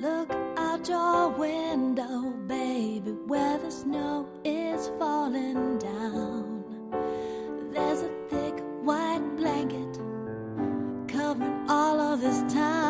Look out your window, baby, where the snow is falling down. There's a thick white blanket covering all of this town.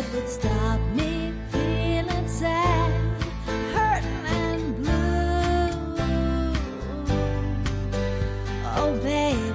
that would stop me feeling sad, and blue. Oh, babe.